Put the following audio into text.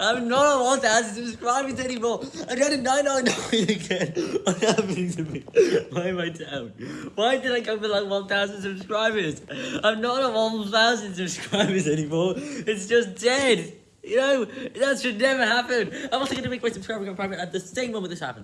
I'm not on 1,000 subscribers anymore. I got a 999 again. What happened to me? Why am I down? Why did I come for like 1,000 subscribers? I'm not a 1,000 subscribers anymore. It's just dead. You know, that should never happen. I'm also going to make my subscriber go private at the same moment this happens.